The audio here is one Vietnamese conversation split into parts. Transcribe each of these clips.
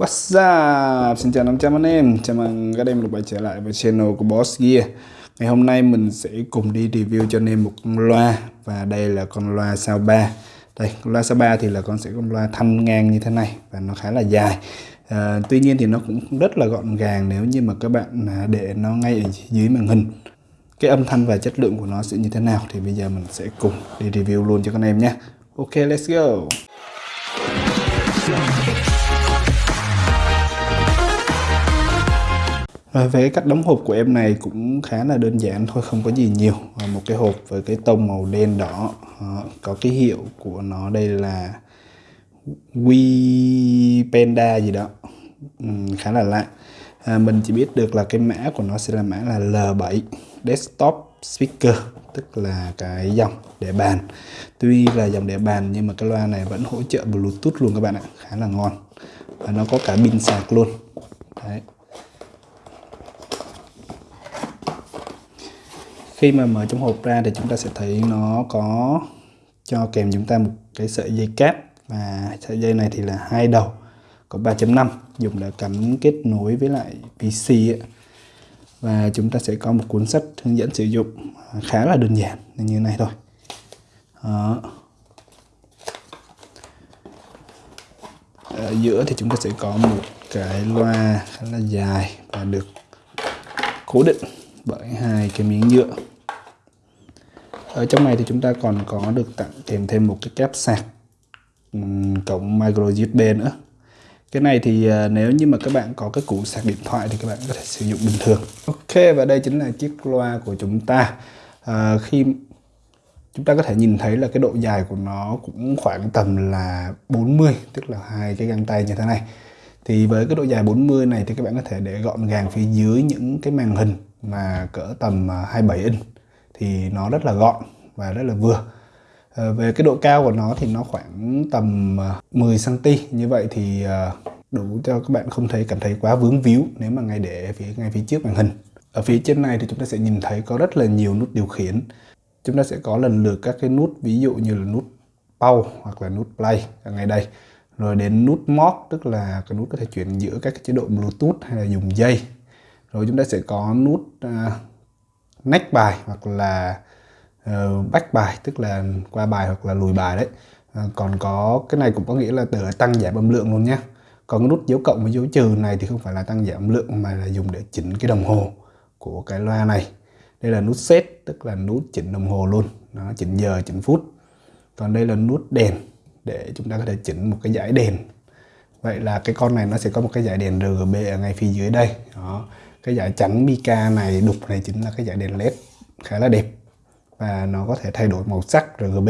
What's up? Xin chào 500 anh em. Chào mừng các em được quay trở lại với channel của Boss Gear. Ngày hôm nay mình sẽ cùng đi review cho anh em một con loa. Và đây là con loa sao 3 Đây, con loa sao 3 thì là con sẽ con loa thanh ngang như thế này Và nó khá là dài. À, Tuy nhiên thì nó cũng rất là gọn gàng nếu như mà các bạn à, để nó ngay ở dưới màn hình. Cái âm thanh và chất lượng của nó sẽ như thế nào Thì bây giờ mình sẽ cùng đi review luôn cho các em nhé. Ok, let's go. Rồi về cái cách đóng hộp của em này cũng khá là đơn giản thôi không có gì nhiều. Một cái hộp với cái tông màu đen đỏ ờ, có cái hiệu của nó đây là We Panda gì đó. Khá là lạ. À, mình chỉ biết được là cái mã của nó sẽ là mã là L7 desktop speaker tức là cái dòng để bàn. Tuy là dòng để bàn nhưng mà cái loa này vẫn hỗ trợ Bluetooth luôn các bạn ạ khá là ngon. Và nó có cả pin sạc luôn. Đấy. Khi mà mở trong hộp ra thì chúng ta sẽ thấy nó có cho kèm chúng ta một cái sợi dây cáp và sợi dây này thì là hai đầu, có 3.5 dùng để cắm kết nối với lại PC ấy. và chúng ta sẽ có một cuốn sách hướng dẫn sử dụng à, khá là đơn giản như này thôi Đó. ở giữa thì chúng ta sẽ có một cái loa khá là dài và được cố định bởi hai cái miếng nhựa. Ở trong này thì chúng ta còn có được tặng kèm thêm một cái cáp sạc cổng micro USB nữa. Cái này thì à, nếu như mà các bạn có cái củ sạc điện thoại thì các bạn có thể sử dụng bình thường. Ok và đây chính là chiếc loa của chúng ta. À, khi chúng ta có thể nhìn thấy là cái độ dài của nó cũng khoảng tầm là 40 tức là hai cái găng tay như thế này. Thì với cái độ dài 40 này thì các bạn có thể để gọn gàng phía dưới những cái màn hình mà cỡ tầm à, 27 inch thì nó rất là gọn và rất là vừa. Ờ, về cái độ cao của nó thì nó khoảng tầm à, 10 cm như vậy thì à, đủ cho các bạn không thấy cảm thấy quá vướng víu nếu mà ngay để phía, ngay phía trước màn hình. Ở phía trên này thì chúng ta sẽ nhìn thấy có rất là nhiều nút điều khiển. Chúng ta sẽ có lần lượt các cái nút, ví dụ như là nút pause hoặc là nút play ở ngay đây. Rồi đến nút mod tức là cái nút có thể chuyển giữa các cái chế độ bluetooth hay là dùng dây rồi chúng ta sẽ có nút à, uh, next bài hoặc là uh, back bài tức là qua bài hoặc là lùi bài đấy. À, còn có cái này cũng có nghĩa là để tăng giảm âm lượng luôn nhé còn cái nút dấu cộng với dấu trừ này thì không phải là tăng giảm âm lượng mà là dùng để chỉnh cái đồng hồ của cái loa này. Đây là nút set tức là nút chỉnh đồng hồ luôn. Nó chỉnh giờ chỉnh phút. Còn đây là nút đèn để chúng ta có thể chỉnh một cái dải đèn. Vậy là cái con này nó sẽ có một cái dải đèn RGB ở ngay phía dưới đây. Đó cái dải trắng mica này, đục này chính là cái dải đèn led khá là đẹp. Và nó có thể thay đổi màu sắc RGB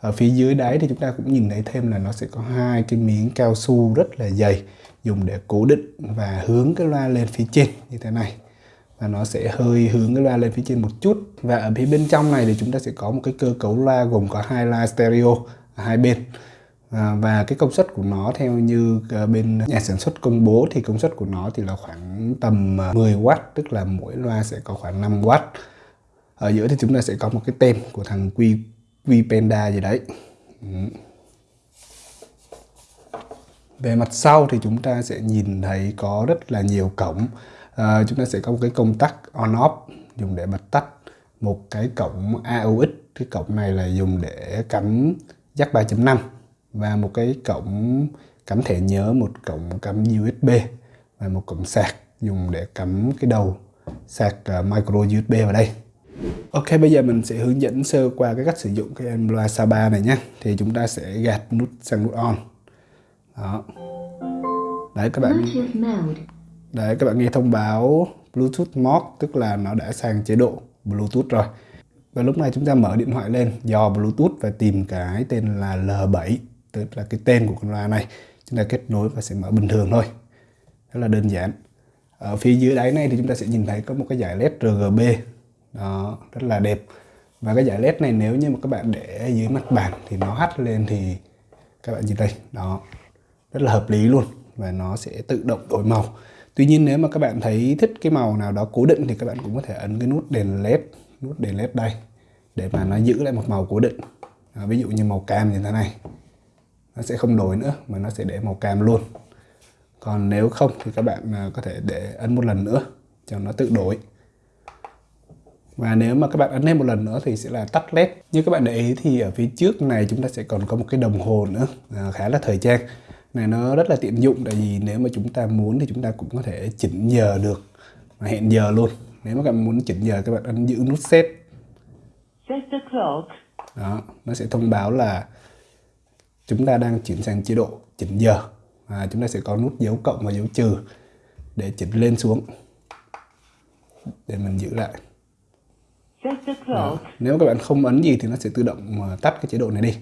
ở phía dưới đáy thì chúng ta cũng nhìn thấy thêm là nó sẽ có hai cái miếng cao su rất là dày dùng để cố định và hướng cái loa lên phía trên như thế này. Và nó sẽ hơi hướng cái loa lên phía trên một chút. Và ở phía bên trong này thì chúng ta sẽ có một cái cơ cấu loa gồm có hai loa stereo ở hai bên. À, và cái công suất của nó theo như ờ, bên nhà sản xuất công bố thì công suất của nó thì là khoảng tầm ờ, 10W tức là mỗi loa sẽ có khoảng 5W ở giữa thì chúng ta sẽ có một cái tem của thằng Q, Q Panda gì đấy. Ừ. Về mặt sau thì chúng ta sẽ nhìn thấy có rất là nhiều cổng. À, chúng ta sẽ có một cái công tắc on off dùng để bật tắt. Một cái cổng AUX cái cổng này là dùng để cắm jack 3.5 và một cái cổng cắm thẻ nhớ một cổng cắm USB và một cổng sạc dùng để cắm cái đầu sạc uh, micro USB vào đây. Ok bây giờ mình sẽ hướng dẫn sơ qua cái cách sử dụng cái em loa Saba này nhé. Thì chúng ta sẽ gạt nút sang nút on. Đó. Đấy các bạn đấy các bạn nghe thông báo Bluetooth mode tức là nó đã sang chế độ Bluetooth rồi. Và lúc này chúng ta mở điện thoại lên dò Bluetooth và tìm cái tên là L7 tức là cái tên của con loa này chúng ta kết nối và sẽ mở bình thường thôi. Rất là đơn giản. Ở phía dưới đáy này thì chúng ta sẽ nhìn thấy có một cái giải led RGB đó rất là đẹp. Và cái giải led này nếu như mà các bạn để dưới mặt bàn thì nó hắt lên thì các bạn nhìn đây đó rất là hợp lý luôn và nó sẽ tự động đổi màu. Tuy nhiên nếu mà các bạn thấy thích cái màu nào đó cố định thì các bạn cũng có thể ấn cái nút đèn led nút đèn led đây để mà nó giữ lại một màu cố định. À, ví dụ như màu cam như thế này nó sẽ không đổi nữa mà nó sẽ để màu cam luôn. Còn nếu không thì các bạn à, có thể để ấn một lần nữa cho nó tự đổi. Và nếu mà các bạn ấn thêm một lần nữa thì sẽ là tắt led. Như các bạn để ý thì ở phía trước này chúng ta sẽ còn có một cái đồng hồ nữa à, khá là thời trang. Này nó rất là tiện dụng tại vì nếu mà chúng ta muốn thì chúng ta cũng có thể chỉnh giờ được. Và hẹn giờ luôn. Nếu mà các bạn muốn chỉnh giờ các bạn ấn giữ nút set. Đó nó sẽ thông báo là chúng ta đang chuyển sang chế độ chỉnh giờ. Và chúng ta sẽ có nút dấu cộng và dấu trừ để chỉnh lên xuống. Để mình giữ lại. Đó. nếu các bạn không ấn gì thì nó sẽ tự động mà tắt cái chế độ này đi.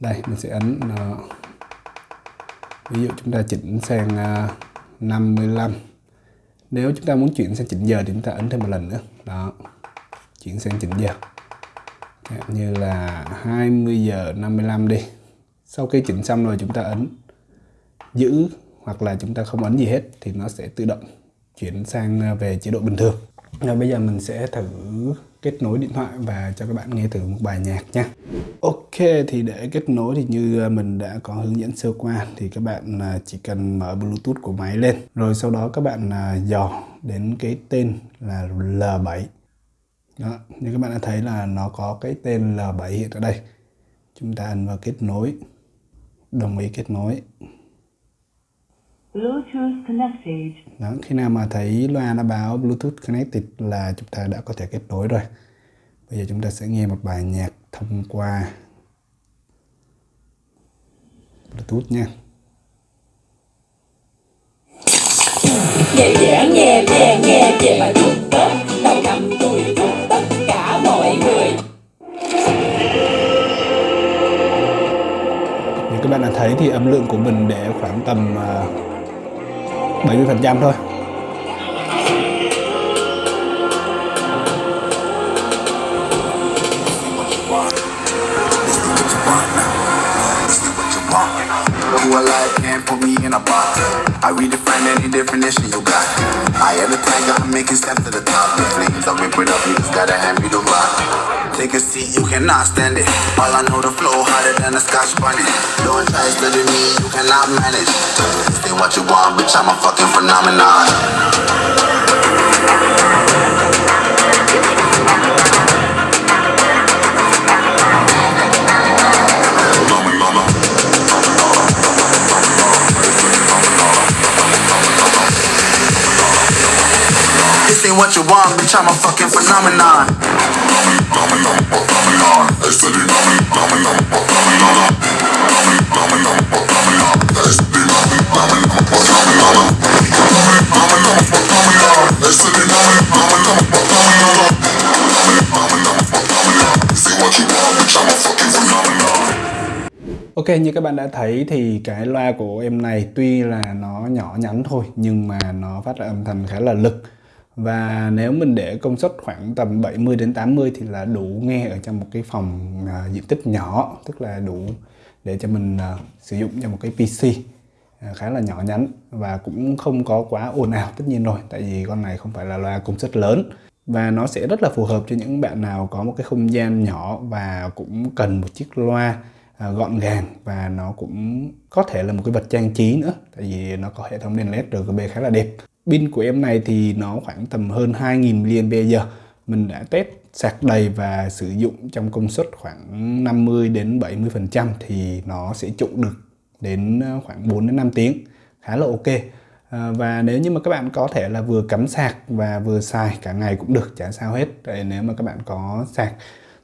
Đây mình sẽ ấn nó ví dụ chúng ta chỉnh sang à, 55 nếu chúng ta muốn chuyển sang chỉnh giờ thì chúng ta ấn thêm một lần nữa. Đó. Chuyển sang chỉnh giờ. Như là 20 giờ 55 đi sau khi chỉnh xong rồi chúng ta ấn giữ hoặc là chúng ta không ấn gì hết thì nó sẽ tự động chuyển sang à, về chế độ bình thường. Rồi bây giờ mình sẽ thử kết nối điện thoại và cho các bạn nghe thử một bài nhạc nha. Ok thì để kết nối thì như à, mình đã có hướng dẫn sơ qua thì các bạn à, chỉ cần mở Bluetooth của máy lên. Rồi sau đó các bạn dò đến cái tên là L7 đó, như các bạn đã thấy là nó có cái tên L7 hiện ở đây. Chúng ta ấn vào kết nối đồng ý kết nối Bluetooth connected. Đó, khi nào mà thấy loa nó báo Bluetooth connected là chúng ta đã có thể kết nối rồi. Bây giờ chúng ta sẽ nghe một bài nhạc thông qua Bluetooth nha. Thấy thì âm lượng của mình để khoảng tầm à, 70% thôi. Who alive can't put me in a box. I redefine any definition you got. I am the tiger, I'm making steps to the top. The flames, I whip it up, you just gotta hand me the rock. Take a seat, you cannot stand it. All I know, the flow harder than a scotch bunny. Don't try studying me, you cannot manage. Say what you want, bitch, I'm a fucking phenomenon. This ain't what you want, bitch, I'm a fucking phenomenon. Ok, như các bạn đã thấy thì cái loa của em này tuy là nó nhỏ nhắn thôi, nhưng mà nó phát ra âm thanh khá là lực và nếu mình để công suất khoảng tầm 70 đến 80 thì là đủ nghe ở trong một cái phòng à, diện tích nhỏ tức là đủ để cho mình à, sử dụng cho một cái PC à, khá là nhỏ nhắn và cũng không có quá ồn ào tất nhiên rồi tại vì con này không phải là loa công suất lớn. Và nó sẽ rất là phù hợp cho những bạn nào có một cái không gian nhỏ và cũng cần một chiếc loa à, gọn gàng và nó cũng có thể là một cái vật trang trí nữa tại vì nó có hệ thống đèn led RGB khá là đẹp pin của em này thì nó khoảng tầm hơn 2000 mAh. Mình đã test sạc đầy và sử dụng trong công suất khoảng 50 đến 70 phần trăm thì nó sẽ trụ được đến ờ, khoảng 4 đến 5 tiếng. Khá là ok. À, và nếu như mà các bạn có thể là vừa cắm sạc và vừa xài cả ngày cũng được chả sao hết. Tại nếu mà các bạn có sạc.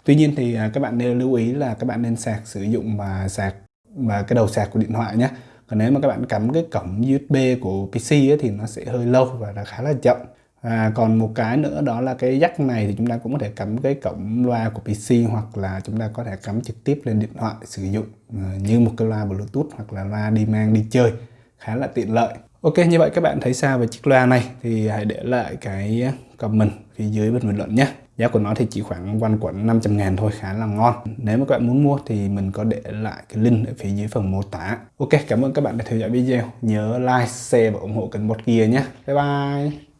Tuy nhiên thì ờ, các bạn nên lưu ý là các bạn nên sạc sử dụng mà sạc và cái đầu sạc của điện thoại nhé còn nếu mà các bạn cắm cái cổng USB của PC ấy, thì nó sẽ hơi lâu và nó khá là chậm. À, còn một cái nữa đó là cái jack này thì chúng ta cũng có thể cắm cái cổng loa của PC hoặc là chúng ta có thể cắm trực tiếp lên điện thoại sử dụng à, như một cái loa Bluetooth hoặc là loa đi mang đi chơi. Khá là tiện lợi. Ok như vậy các bạn thấy sao về chiếc loa này thì hãy để lại cái comment phía dưới bên bình luận nhé. Giá của nó thì chỉ khoảng quanh quẩn 500 ngàn thôi khá là ngon. Nếu mà các bạn muốn mua thì mình có để lại cái link ở phía dưới phần mô tả. Ok cảm ơn các bạn đã theo dõi video. Nhớ like, share và ủng hộ kênh Bot Gear nhé. Bye bye.